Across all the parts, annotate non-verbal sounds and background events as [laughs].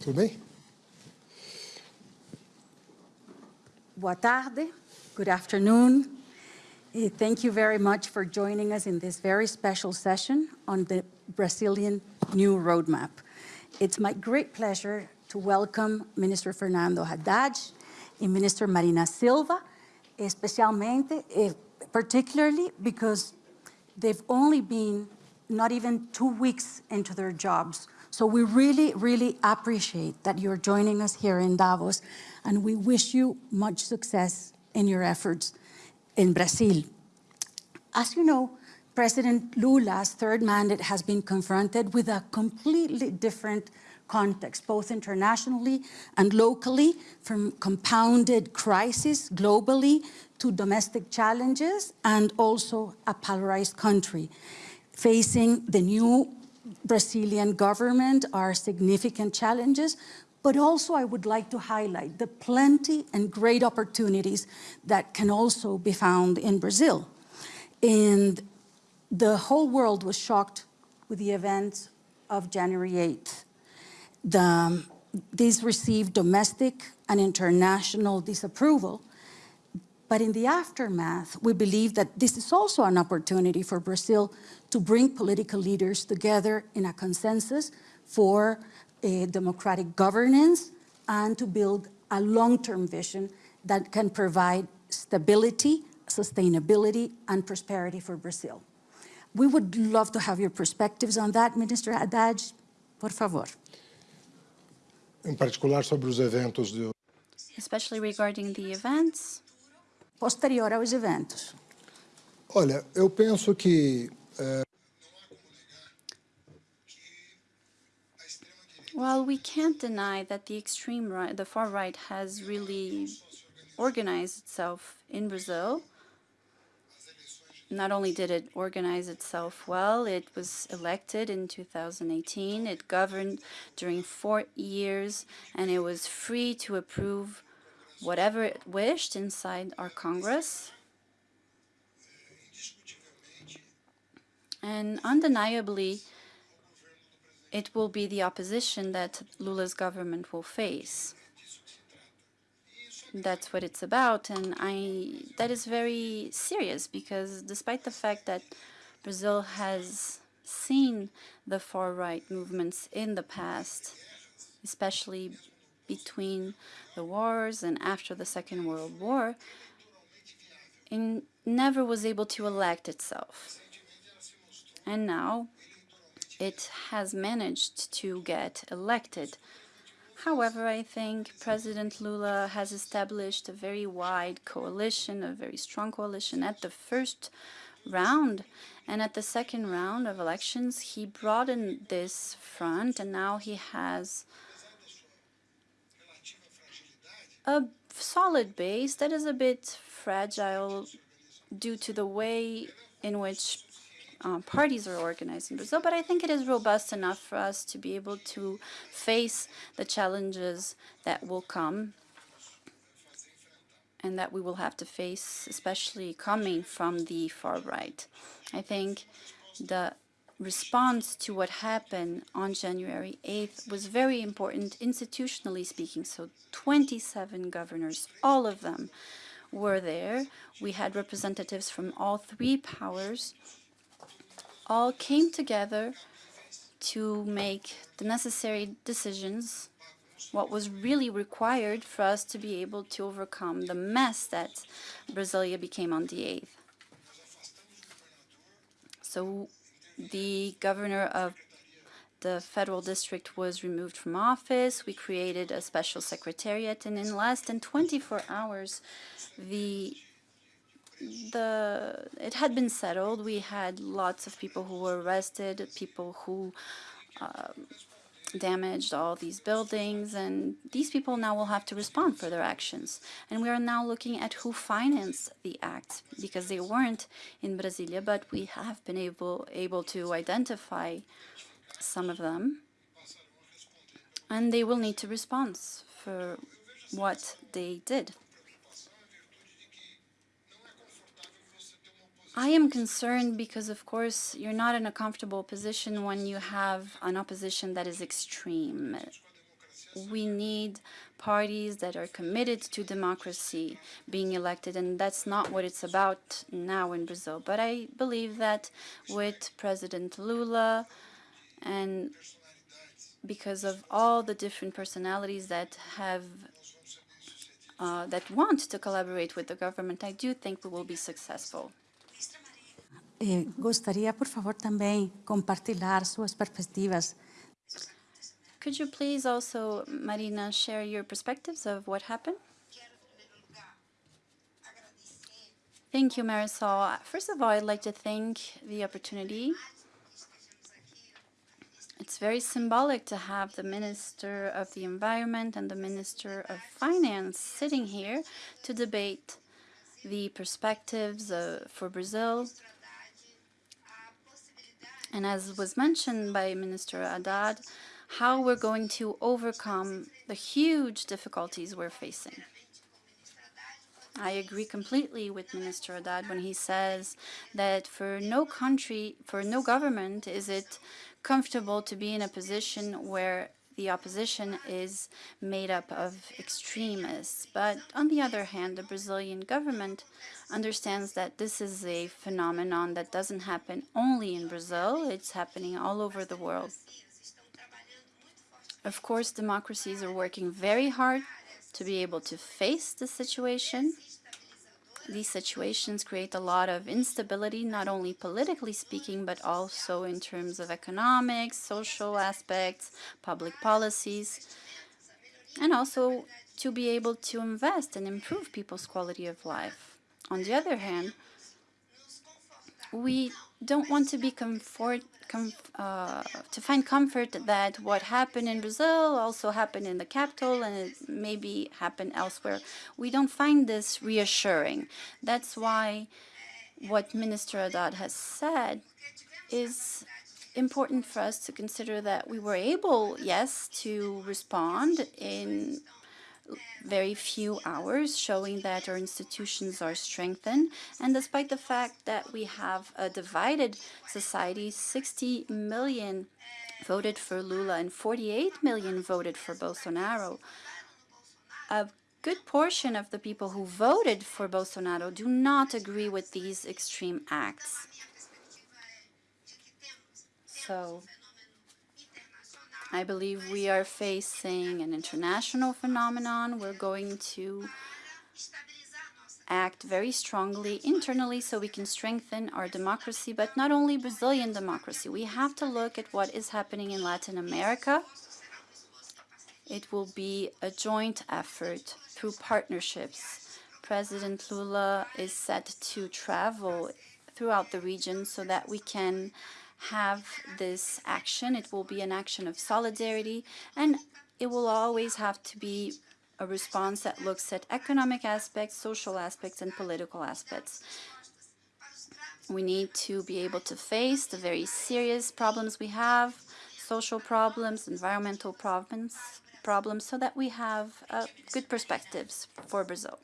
Tudo bem? Boa tarde, good afternoon. Thank you very much for joining us in this very special session on the Brazilian New Roadmap. It's my great pleasure to welcome Minister Fernando Haddad and Minister Marina Silva, especialmente, particularly because they've only been not even two weeks into their jobs. So we really, really appreciate that you're joining us here in Davos, and we wish you much success in your efforts in Brazil. As you know, President Lula's third mandate has been confronted with a completely different context, both internationally and locally, from compounded crisis globally to domestic challenges, and also a polarized country. Facing the new Brazilian government are significant challenges, but also I would like to highlight the plenty and great opportunities that can also be found in Brazil. And the whole world was shocked with the events of January 8th. The, these received domestic and international disapproval, but in the aftermath, we believe that this is also an opportunity for Brazil to bring political leaders together in a consensus for a democratic governance and to build a long-term vision that can provide stability, sustainability, and prosperity for Brazil. We would love to have your perspectives on that, Minister Haddad. Por favor. Em particular sobre os eventos de especially regarding the events. Posterior aos eventos. Olha, eu penso que eh, Well, we can't deny that the extreme right, the far right has really organized itself in Brazil. Not only did it organize itself well, it was elected in 2018. It governed during four years, and it was free to approve whatever it wished inside our Congress. And undeniably, it will be the opposition that Lula's government will face. That's what it's about, and I that is very serious because despite the fact that Brazil has seen the far-right movements in the past, especially between the wars and after the Second World War, it never was able to elect itself. And now it has managed to get elected. However, I think President Lula has established a very wide coalition, a very strong coalition at the first round. And at the second round of elections, he broadened this front, and now he has a solid base that is a bit fragile due to the way in which uh, parties are organized in Brazil, but I think it is robust enough for us to be able to face the challenges that will come and that we will have to face, especially coming from the far right. I think the response to what happened on January 8th was very important institutionally speaking. So 27 governors, all of them were there. We had representatives from all three powers, all came together to make the necessary decisions, what was really required for us to be able to overcome the mess that Brasilia became on the 8th. So the governor of the federal district was removed from office. We created a special secretariat, and in less than 24 hours, the the it had been settled. We had lots of people who were arrested, people who um, damaged all these buildings, and these people now will have to respond for their actions. And we are now looking at who financed the act, because they weren't in Brasilia, but we have been able, able to identify some of them, and they will need to respond for what they did. I am concerned because, of course, you're not in a comfortable position when you have an opposition that is extreme. we need parties that are committed to democracy being elected, and that's not what it's about now in Brazil. But I believe that with President Lula and because of all the different personalities that have uh, that want to collaborate with the government, I do think we will be successful. Eh, gostaria, por favor, também compartilhar suas perspectivas Could you please also, Marina, share your perspectives of what happened? Thank you, Marisol. First of all, I'd like to thank the opportunity. It's very symbolic to have the Minister of the Environment and the Minister of Finance sitting here to debate the perspectives uh, for Brazil. And as was mentioned by Minister Haddad, how we're going to overcome the huge difficulties we're facing. I agree completely with Minister Haddad when he says that for no country, for no government, is it comfortable to be in a position where the opposition is made up of extremists. But on the other hand, the Brazilian government understands that this is a phenomenon that doesn't happen only in Brazil, it's happening all over the world. Of course, democracies are working very hard to be able to face the situation. These situations create a lot of instability, not only politically speaking, but also in terms of economics, social aspects, public policies, and also to be able to invest and improve people's quality of life. On the other hand, we don't want to be comfort, com, uh, to find comfort that what happened in Brazil also happened in the capital and it maybe happened elsewhere. We don't find this reassuring. That's why what Minister Haddad has said is important for us to consider that we were able, yes, to respond in very few hours, showing that our institutions are strengthened. And despite the fact that we have a divided society, 60 million voted for Lula and 48 million voted for Bolsonaro, a good portion of the people who voted for Bolsonaro do not agree with these extreme acts. So I believe we are facing an international phenomenon. We're going to act very strongly internally so we can strengthen our democracy, but not only Brazilian democracy. We have to look at what is happening in Latin America. It will be a joint effort through partnerships. President Lula is set to travel throughout the region so that we can have this action. It will be an action of solidarity, and it will always have to be a response that looks at economic aspects, social aspects, and political aspects. We need to be able to face the very serious problems we have, social problems, environmental problems, problems, so that we have uh, good perspectives for Brazil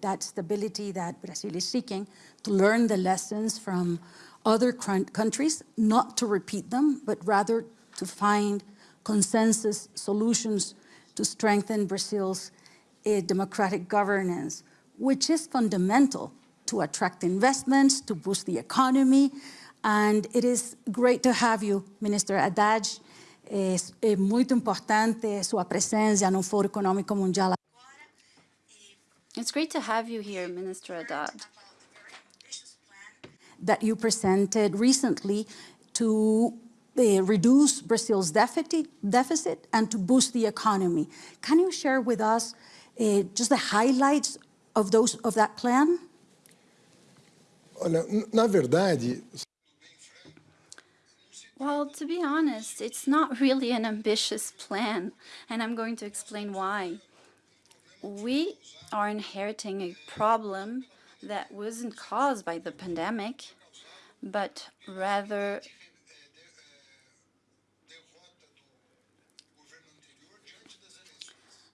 that stability that Brazil is seeking, to learn the lessons from other countries, not to repeat them, but rather to find consensus solutions to strengthen Brazil's uh, democratic governance, which is fundamental to attract investments, to boost the economy. And it is great to have you, Minister. É, é muito importante sua presença no Fórum Econômico Mundial it's great to have you here, Minister Haddad. That you presented recently to uh, reduce Brazil's deficit, deficit and to boost the economy. Can you share with us uh, just the highlights of those of that plan? Olha, na verdade, well, to be honest, it's not really an ambitious plan, and I'm going to explain why we are inheriting a problem that wasn't caused by the pandemic, but rather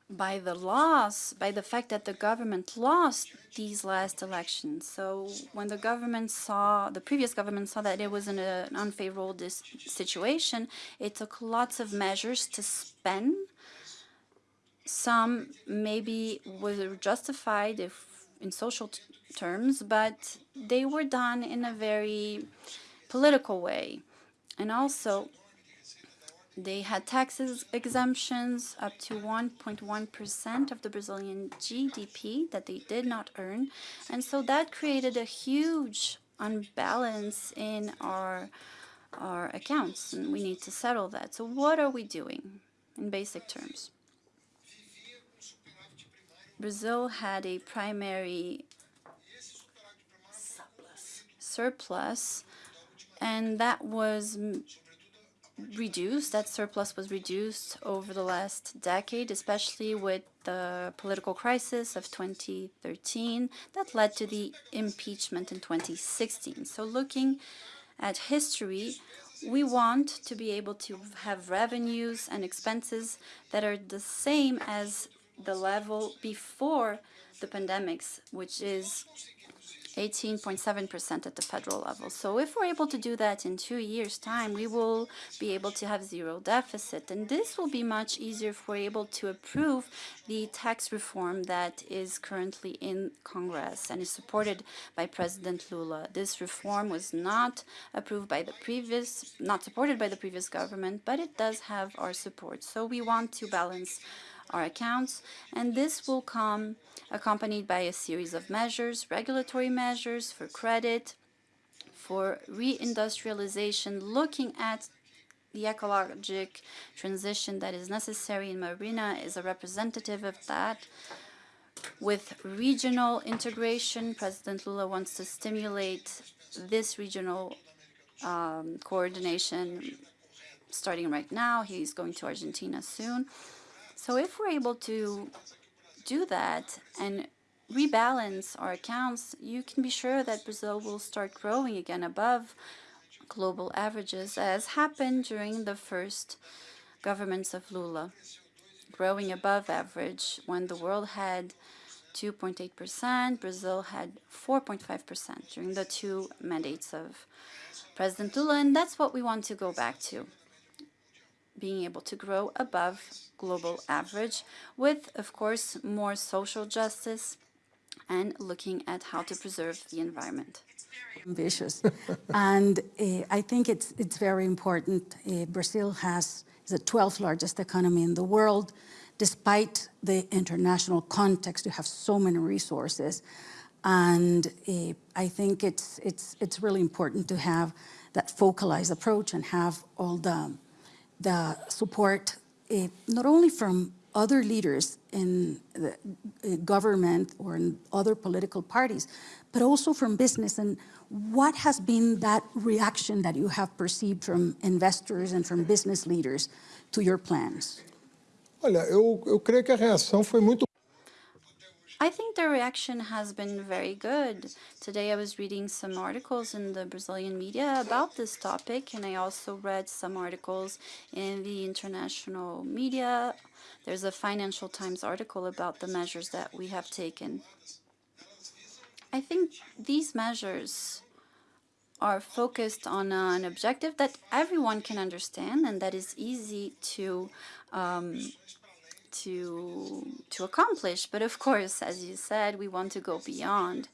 by the loss, by the fact that the government lost these last elections. So when the government saw, the previous government saw that it was in an unfavorable situation, it took lots of measures to spend. Some maybe were justified if in social terms, but they were done in a very political way. And also, they had taxes exemptions up to 1.1% of the Brazilian GDP that they did not earn. And so that created a huge unbalance in our, our accounts, and we need to settle that. So, what are we doing in basic terms? Brazil had a primary surplus, and that was reduced, that surplus was reduced over the last decade, especially with the political crisis of 2013 that led to the impeachment in 2016. So looking at history, we want to be able to have revenues and expenses that are the same as the level before the pandemics, which is 18.7% at the federal level. So if we're able to do that in two years' time, we will be able to have zero deficit. And this will be much easier if we're able to approve the tax reform that is currently in Congress and is supported by President Lula. This reform was not approved by the previous, not supported by the previous government, but it does have our support. So we want to balance our accounts, and this will come accompanied by a series of measures, regulatory measures for credit, for reindustrialization, looking at the ecologic transition that is necessary, in Marina is a representative of that. With regional integration, President Lula wants to stimulate this regional um, coordination starting right now. He's going to Argentina soon. So if we're able to do that and rebalance our accounts, you can be sure that Brazil will start growing again above global averages, as happened during the first governments of Lula, growing above average when the world had 2.8%, Brazil had 4.5% during the two mandates of President Lula, and that's what we want to go back to being able to grow above global average with, of course, more social justice and looking at how to preserve the environment. ambitious. [laughs] and uh, I think it's, it's very important. Uh, Brazil has the 12th largest economy in the world. Despite the international context, you have so many resources. And uh, I think it's, it's, it's really important to have that focalized approach and have all the, the support, uh, not only from other leaders in the uh, government or in other political parties, but also from business. And what has been that reaction that you have perceived from investors and from business leaders to your plans? Olha, eu, eu creio que a reação foi muito I think the reaction has been very good. Today I was reading some articles in the Brazilian media about this topic, and I also read some articles in the international media. There's a Financial Times article about the measures that we have taken. I think these measures are focused on an objective that everyone can understand and that is easy to um, to to accomplish. But of course, as you said, we want to go beyond.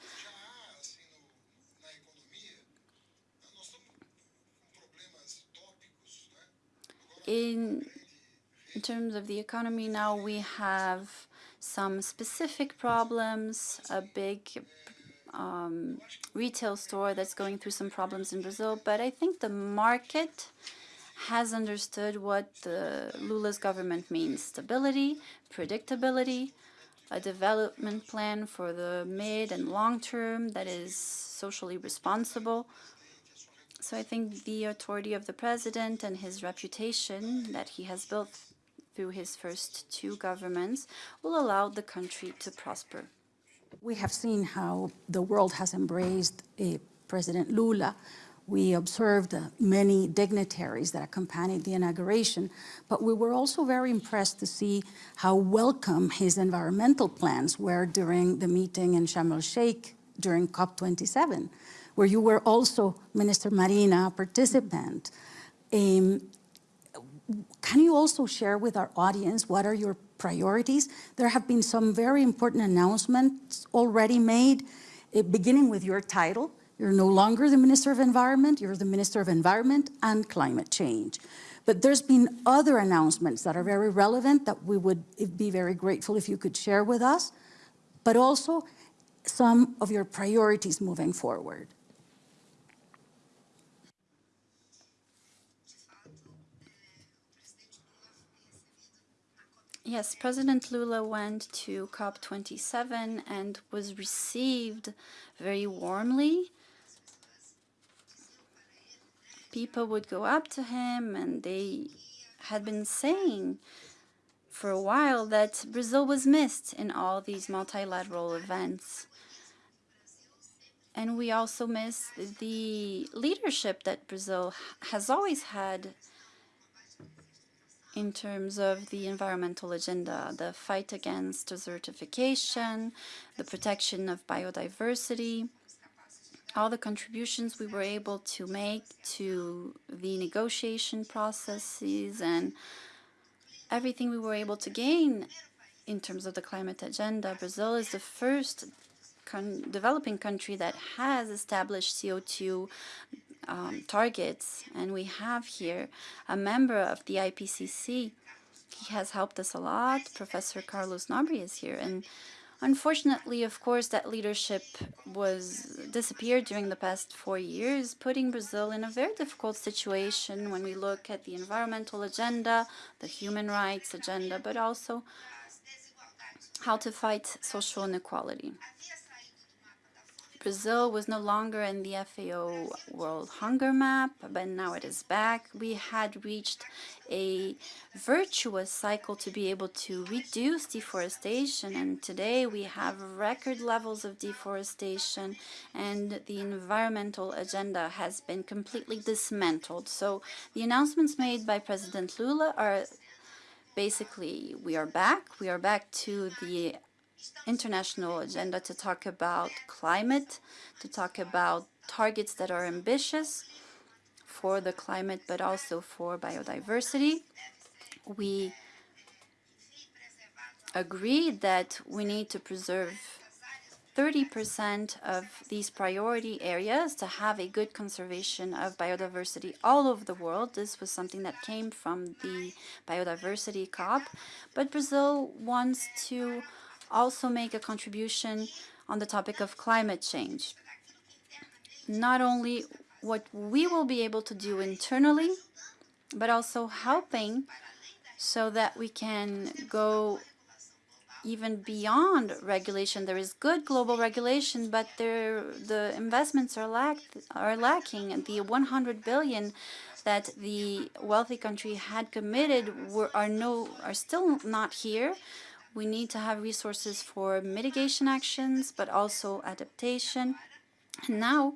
In in terms of the economy now, we have some specific problems, a big um, retail store that's going through some problems in Brazil, but I think the market has understood what the Lula's government means. Stability, predictability, a development plan for the mid and long term that is socially responsible. So I think the authority of the president and his reputation that he has built through his first two governments will allow the country to prosper. We have seen how the world has embraced uh, President Lula We observed uh, many dignitaries that accompanied the inauguration, but we were also very impressed to see how welcome his environmental plans were during the meeting in Sharm el-Sheikh during COP27, where you were also, Minister Marina, a participant. Um, can you also share with our audience what are your priorities? There have been some very important announcements already made, eh, beginning with your title. You're no longer the Minister of Environment, you're the Minister of Environment and Climate Change. But there's been other announcements that are very relevant that we would be very grateful if you could share with us, but also some of your priorities moving forward. Yes, President Lula went to COP27 and was received very warmly. People would go up to him and they had been saying for a while that Brazil was missed in all these multilateral events. And we also miss the leadership that Brazil has always had in terms of the environmental agenda, the fight against desertification, the protection of biodiversity, all the contributions we were able to make to the negotiation processes and everything we were able to gain in terms of the climate agenda. Brazil is the first developing country that has established CO2 um, targets. And we have here a member of the IPCC. He has helped us a lot. Professor Carlos Nobre is here. And unfortunately, of course, that leadership was disappeared during the past four years, putting Brazil in a very difficult situation when we look at the environmental agenda, the human rights agenda, but also how to fight social inequality. Brazil was no longer in the FAO World Hunger Map, but now it is back. We had reached a virtuous cycle to be able to reduce deforestation, and today we have record levels of deforestation, and the environmental agenda has been completely dismantled. So the announcements made by President Lula are basically we are back. We are back to the international agenda to talk about climate, to talk about targets that are ambitious for the climate, but also for biodiversity. We agreed that we need to preserve 30% of these priority areas to have a good conservation of biodiversity all over the world. This was something that came from the biodiversity COP, but Brazil wants to also make a contribution on the topic of climate change. Not only what we will be able to do internally, but also helping so that we can go even beyond regulation. There is good global regulation, but there the investments are lack are lacking. The 100 billion that the wealthy country had committed were are no are still not here. We need to have resources for mitigation actions, but also adaptation. And now,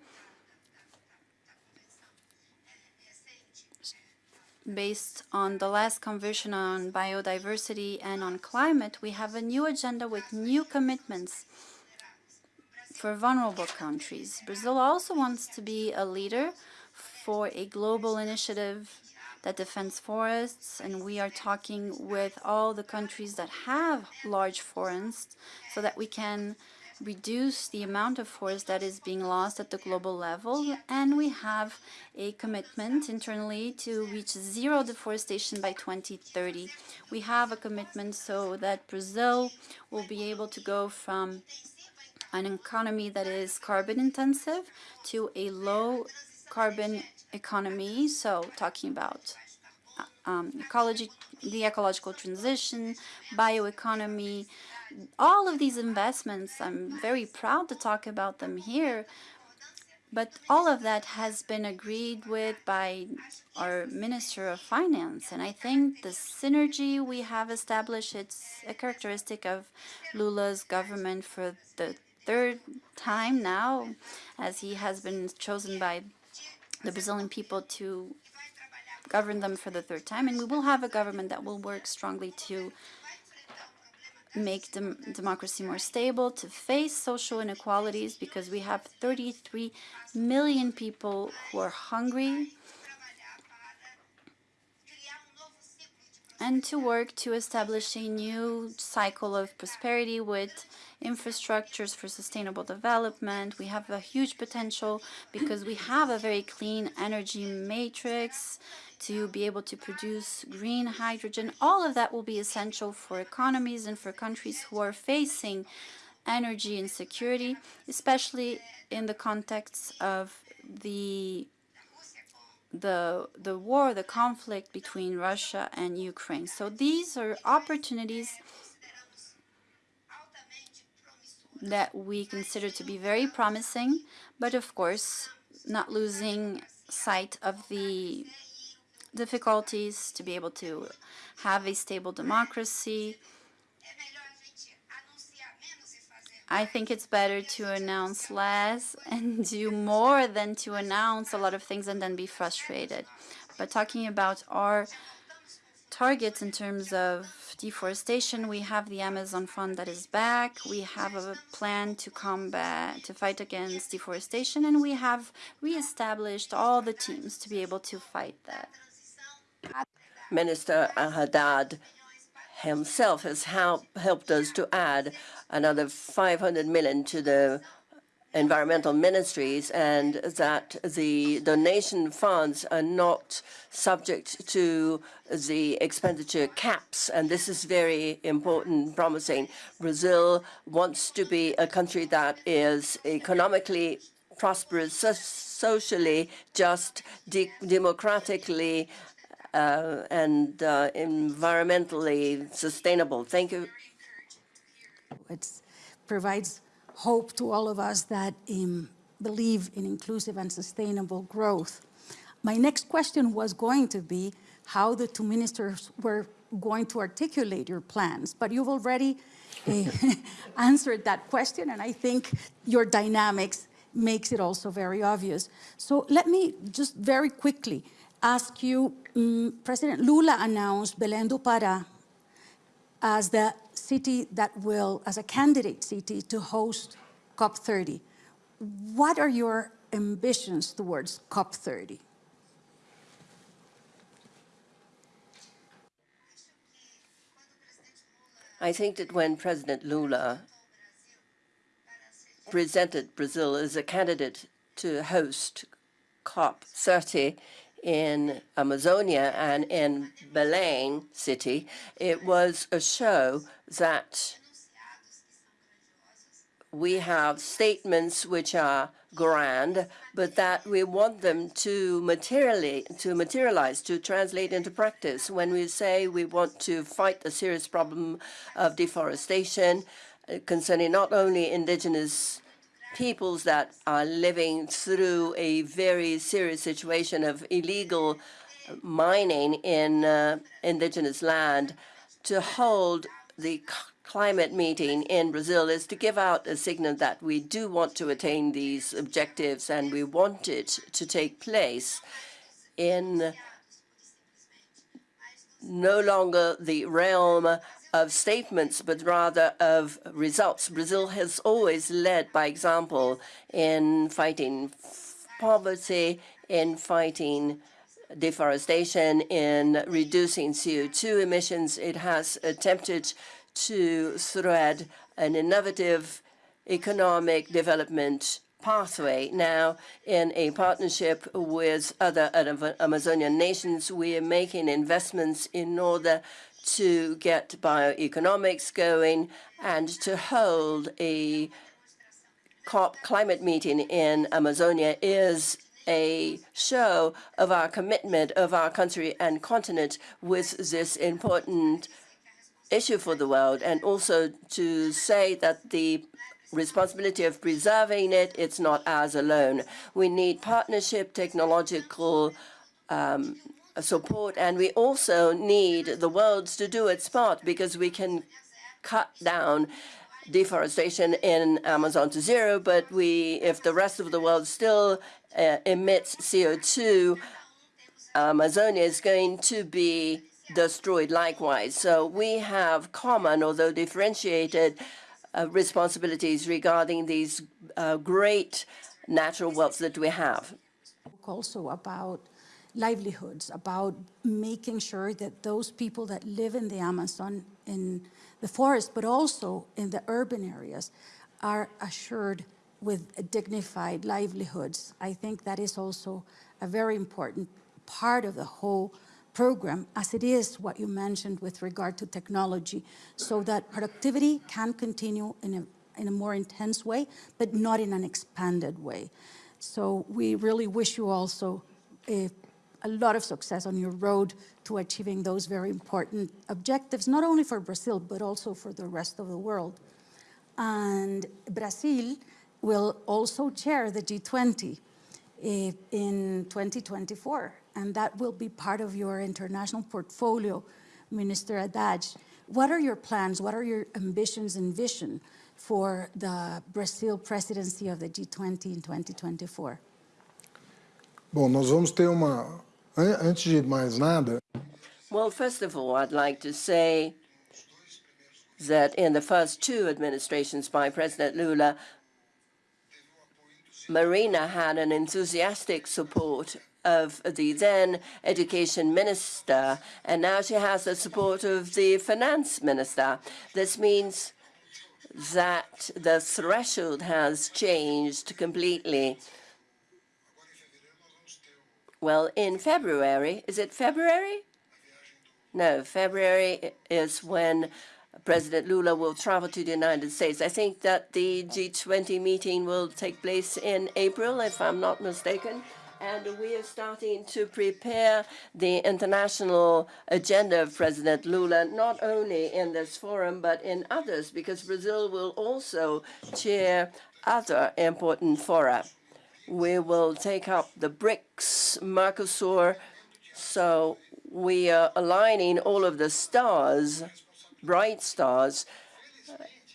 based on the last conversion on biodiversity and on climate, we have a new agenda with new commitments for vulnerable countries. Brazil also wants to be a leader for a global initiative that defends forests, and we are talking with all the countries that have large forests so that we can reduce the amount of forest that is being lost at the global level, and we have a commitment internally to reach zero deforestation by 2030. We have a commitment so that Brazil will be able to go from an economy that is carbon intensive to a low carbon economy, so talking about uh, um, ecology, the ecological transition, bioeconomy, all of these investments, I'm very proud to talk about them here, but all of that has been agreed with by our Minister of Finance. And I think the synergy we have established, it's a characteristic of Lula's government for the third time now, as he has been chosen by the Brazilian people to govern them for the third time, and we will have a government that will work strongly to make dem democracy more stable, to face social inequalities, because we have 33 million people who are hungry, and to work to establish a new cycle of prosperity with infrastructures for sustainable development. We have a huge potential because we have a very clean energy matrix to be able to produce green hydrogen. All of that will be essential for economies and for countries who are facing energy insecurity, especially in the context of the the the war, the conflict between Russia and Ukraine. So these are opportunities that we consider to be very promising, but of course not losing sight of the difficulties to be able to have a stable democracy. I think it's better to announce less and [laughs] do more than to announce a lot of things and then be frustrated. But talking about our targets in terms of deforestation, we have the Amazon Fund that is back. We have a plan to combat, to fight against deforestation, and we have reestablished all the teams to be able to fight that. Minister Haddad himself has help, helped us to add another 500 million to the environmental ministries and that the donation funds are not subject to the expenditure caps. And this is very important, promising. Brazil wants to be a country that is economically prosperous, socially just, de democratically uh, and uh, environmentally sustainable. Thank you. It provides hope to all of us that um, believe in inclusive and sustainable growth. My next question was going to be how the two ministers were going to articulate your plans, but you've already uh, [laughs] answered that question, and I think your dynamics makes it also very obvious. So let me just very quickly ask you, um, President Lula announced Belém do Pará as the city that will, as a candidate city to host COP30. What are your ambitions towards COP30? I think that when President Lula presented Brazil as a candidate to host COP30, in Amazonia and in Belém city, it was a show that we have statements which are grand, but that we want them to materially to materialize, to translate into practice. When we say we want to fight the serious problem of deforestation uh, concerning not only indigenous peoples that are living through a very serious situation of illegal mining in uh, indigenous land to hold the climate meeting in Brazil is to give out a signal that we do want to attain these objectives and we want it to take place in no longer the realm of statements, but rather of results. Brazil has always led by example in fighting poverty, in fighting deforestation, in reducing CO2 emissions. It has attempted to thread an innovative economic development pathway. Now, in a partnership with other Amazonian nations, we are making investments in order to get bioeconomics going and to hold a COP climate meeting in Amazonia is a show of our commitment of our country and continent with this important issue for the world and also to say that the responsibility of preserving it, it's not ours alone. We need partnership, technological um, support, and we also need the world to do its part because we can cut down deforestation in Amazon to zero, but we, if the rest of the world still uh, emits CO2, Amazonia is going to be destroyed likewise. So we have common, although differentiated, uh, responsibilities regarding these uh, great natural wealth that we have. also about livelihoods, about making sure that those people that live in the Amazon, in the forest, but also in the urban areas, are assured with dignified livelihoods. I think that is also a very important part of the whole program, as it is what you mentioned with regard to technology, so that productivity can continue in a, in a more intense way, but not in an expanded way. So we really wish you also a, lot of success on your road to achieving those very important objectives, not only for Brazil, but also for the rest of the world. And Brazil will also chair the G20 eh, in 2024, and that will be part of your international portfolio, Minister Haddad. What are your plans? What are your ambitions and vision for the Brazil presidency of the G20 in 2024? Bom, nós vamos ter uma. An- Antes de mais nada, Well, first of all, I'd like to say that in the first two administrations by President Lula, Marina had an enthusiastic support of the then education minister, and now she has the support of the finance minister. This means that the threshold has changed completely. Well, in February, is it February? No, February is when President Lula will travel to the United States. I think that the G20 meeting will take place in April, if I'm not mistaken. And we are starting to prepare the international agenda of President Lula, not only in this forum, but in others, because Brazil will also chair other important fora. We will take up the BRICS, Mercosur, so we are aligning all of the stars, bright stars,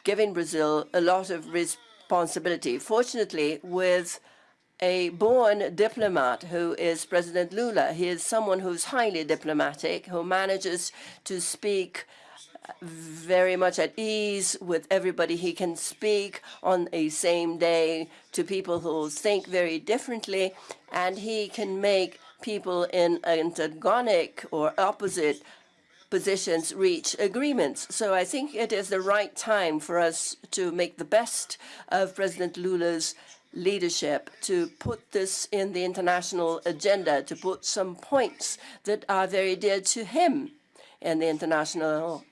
giving Brazil a lot of responsibility. Fortunately, with a born diplomat who is President Lula, he is someone who's highly diplomatic, who manages to speak very much at ease with everybody. He can speak on a same day to people who think very differently, and he can make people in antagonic or opposite positions reach agreements. So I think it is the right time for us to make the best of President Lula's leadership, to put this in the international agenda, to put some points that are very dear to him in the international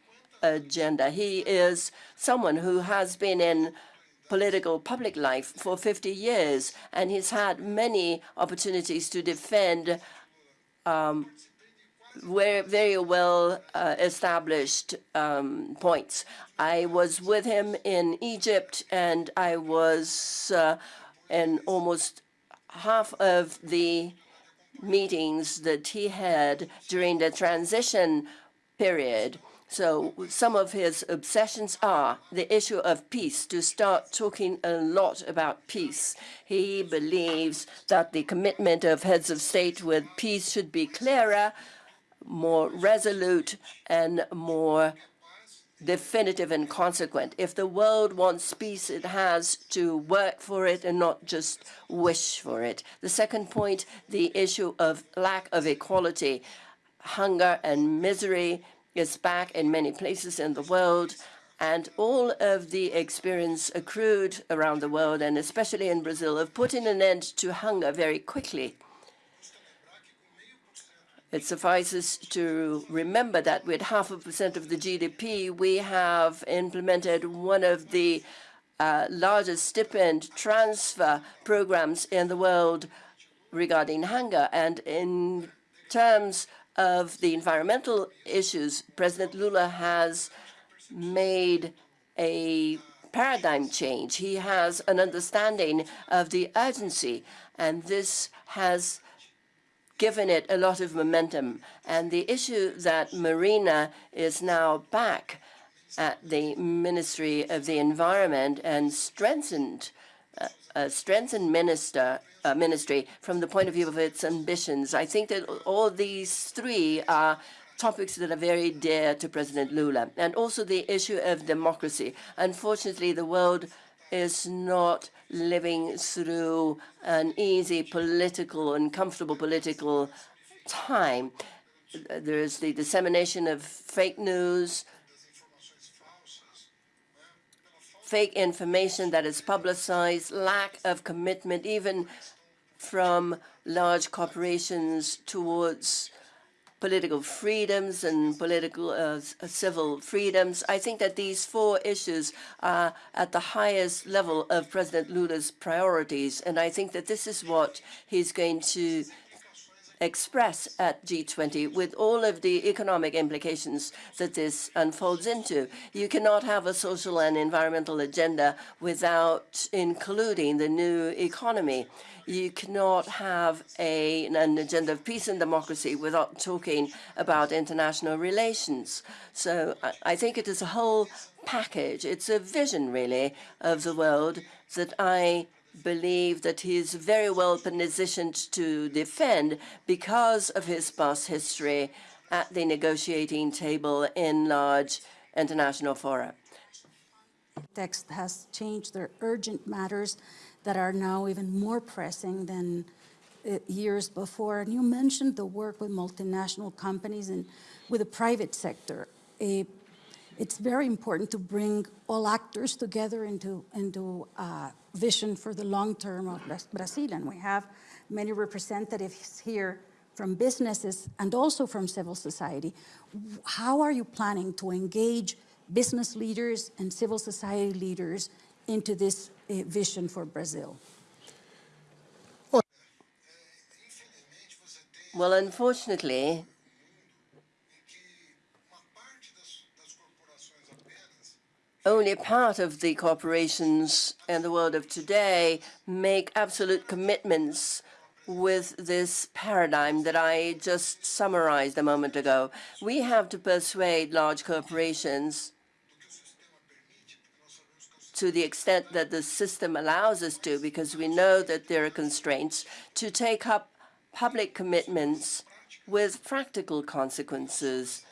agenda. He is someone who has been in political public life for 50 years, and he's had many opportunities to defend um, very well uh, established um, points. I was with him in Egypt, and I was uh, in almost half of the meetings that he had during the transition period. So some of his obsessions are the issue of peace, to start talking a lot about peace. He believes that the commitment of heads of state with peace should be clearer, more resolute, and more definitive and consequent. If the world wants peace, it has to work for it and not just wish for it. The second point, the issue of lack of equality, hunger and misery is back in many places in the world, and all of the experience accrued around the world, and especially in Brazil, of putting an end to hunger very quickly. It suffices to remember that with half a percent of the GDP, we have implemented one of the uh, largest stipend transfer programs in the world regarding hunger. And in terms of the environmental issues, President Lula has made a paradigm change. He has an understanding of the urgency, and this has given it a lot of momentum. And the issue that Marina is now back at the Ministry of the Environment and strengthened uh, a strengthened minister, uh, ministry from the point of view of its ambitions. I think that all these three are topics that are very dear to President Lula, and also the issue of democracy. Unfortunately, the world is not living through an easy political and comfortable political time. There is the dissemination of fake news, fake information that is publicized, lack of commitment even from large corporations towards political freedoms and political uh, civil freedoms. I think that these four issues are at the highest level of President Lula's priorities, and I think that this is what he's going to express at G20 with all of the economic implications that this unfolds into. You cannot have a social and environmental agenda without including the new economy. You cannot have a, an agenda of peace and democracy without talking about international relations. So I, I think it is a whole package. It's a vision, really, of the world that I believe that he is very well positioned to defend because of his past history at the negotiating table in large international fora. Text has changed. There are urgent matters that are now even more pressing than uh, years before. And you mentioned the work with multinational companies and with the private sector. Uh, it's very important to bring all actors together into, into uh, vision for the long term of Brazil. And we have many representatives here from businesses and also from civil society. How are you planning to engage business leaders and civil society leaders into this uh, vision for Brazil? Well, unfortunately, only part of the corporations in the world of today make absolute commitments with this paradigm that I just summarized a moment ago. We have to persuade large corporations to the extent that the system allows us to, because we know that there are constraints, to take up public commitments with practical consequences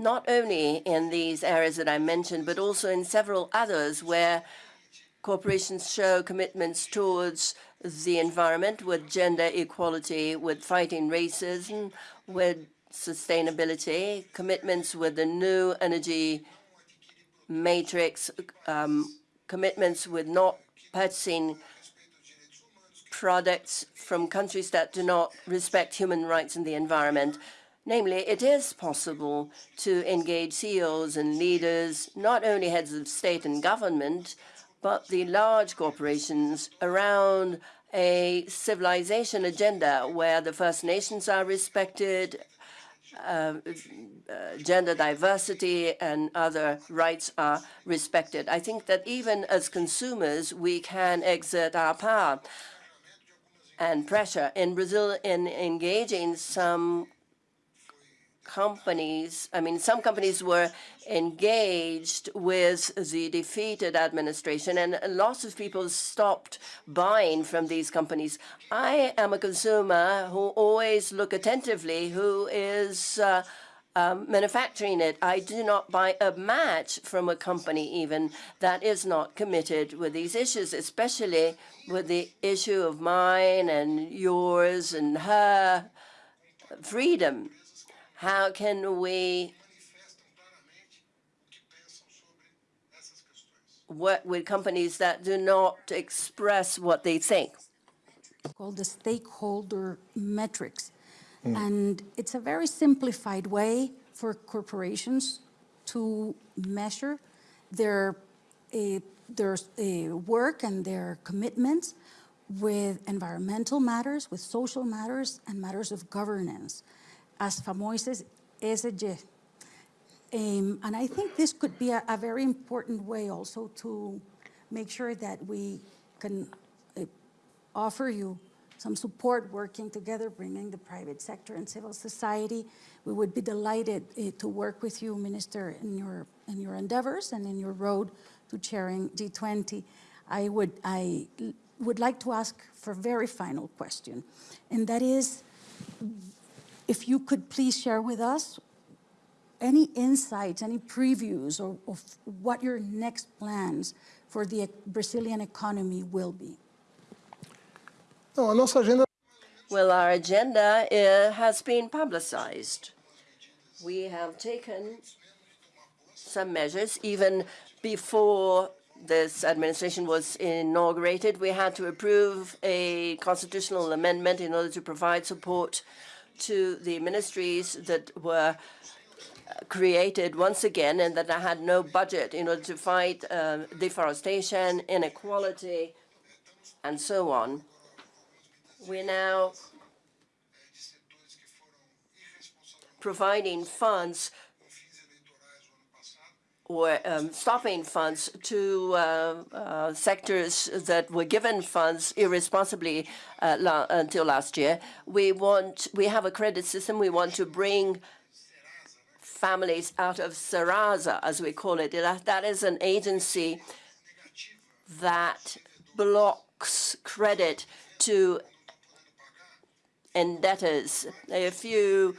not only in these areas that I mentioned, but also in several others where corporations show commitments towards the environment with gender equality, with fighting racism, with sustainability, commitments with the new energy matrix, um, commitments with not purchasing products from countries that do not respect human rights and the environment. Namely, it is possible to engage CEOs and leaders, not only heads of state and government, but the large corporations around a civilization agenda where the First Nations are respected, uh, uh, gender diversity and other rights are respected. I think that even as consumers, we can exert our power and pressure. In Brazil, in engaging some companies, I mean, some companies were engaged with the defeated administration and lots of people stopped buying from these companies. I am a consumer who always look attentively who is uh, um, manufacturing it. I do not buy a match from a company even that is not committed with these issues, especially with the issue of mine and yours and her freedom. How can we work with companies that do not express what they think? Called the stakeholder metrics. And it's a very simplified way for corporations to measure their, uh, their uh, work and their commitments with environmental matters, with social matters, and matters of governance as famosos ESG. Um, and I think this could be a, a, very important way also to make sure that we can uh, offer you some support working together, bringing the private sector and civil society. We would be delighted uh, to work with you, Minister, in your, in your endeavors and in your road to chairing G20. I would, I would like to ask for a very final question, and that is, if you could please share with us any insights, any previews of, of what your next plans for the Brazilian economy will be. Não, a agenda Well, our agenda uh, has been publicized. We have taken some measures even before this administration was inaugurated. We had to approve a constitutional amendment in order to provide support to the ministries that were created once again and that I had no budget in order to fight uh, deforestation, inequality, and so on. We're now providing funds um, stopping funds to uh, uh, sectors that were given funds irresponsibly uh, la until last year. We want, we have a credit system. We want to bring families out of Serasa, as we call it. That, is an agency that blocks credit to indebtors. If you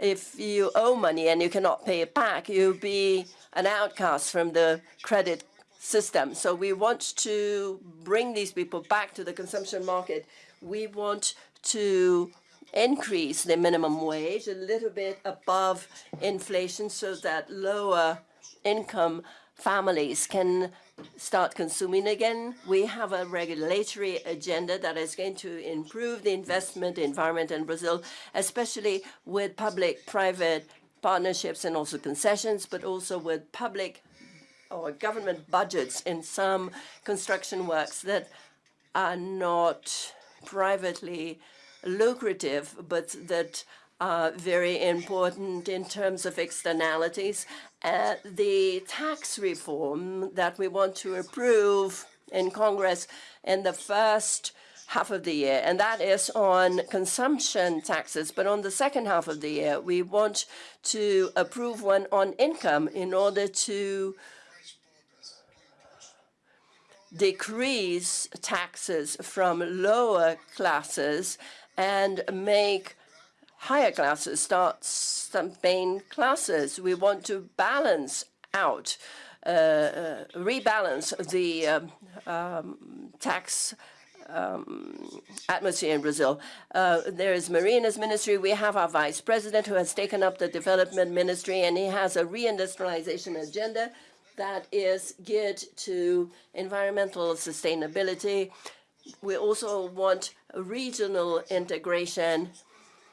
if you owe money and you cannot pay it back, you'll be an outcast from the credit system. So we want to bring these people back to the consumption market. We want to increase the minimum wage a little bit above inflation so that lower income families can start consuming again. We have a regulatory agenda that is going to improve the investment environment in Brazil, especially with public-private partnerships and also concessions, but also with public or government budgets in some construction works that are not privately lucrative, but that are very important in terms of externalities. Uh, the tax reform that we want to approve in Congress in the first half of the year, and that is on consumption taxes. But on the second half of the year, we want to approve one on income in order to decrease taxes from lower classes and make higher classes start some main classes. We want to balance out, uh, uh, rebalance the um, um, tax um, atmosphere in Brazil. Uh, there is Marina's ministry. We have our vice president who has taken up the development ministry, and he has a reindustrialization agenda that is geared to environmental sustainability. We also want regional integration.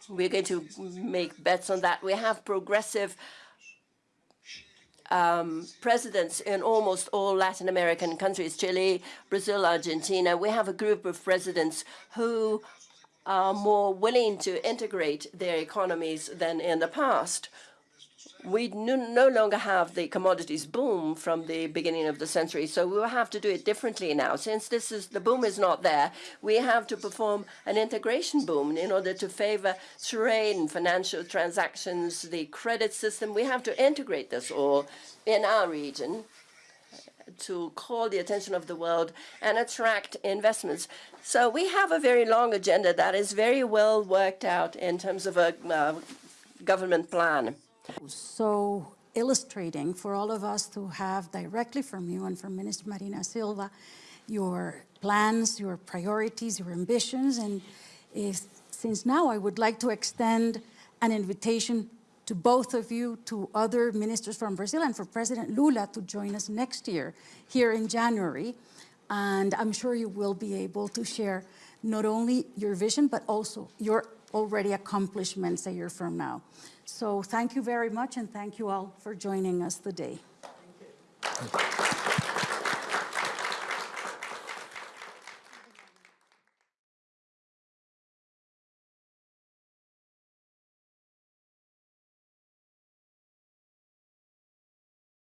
We're going to make bets on that. We have progressive um, presidents in almost all Latin American countries, Chile, Brazil, Argentina. We have a group of presidents who are more willing to integrate their economies than in the past. We no, longer have the commodities boom from the beginning of the century, so we will have to do it differently now. Since this is the boom is not there, we have to perform an integration boom in order to favor trade and financial transactions, the credit system. We have to integrate this all in our region to call the attention of the world and attract investments. So we have a very long agenda that is very well worked out in terms of a uh, government plan. So illustrating for all of us to have directly from you and from Minister Marina Silva your plans, your priorities, your ambitions. And since now I would like to extend an invitation to both of you, to other ministers from Brazil, and for President Lula to join us next year here in January. And I'm sure you will be able to share not only your vision, but also your already accomplishments a year from now. So thank you very much, and thank you all for joining us today.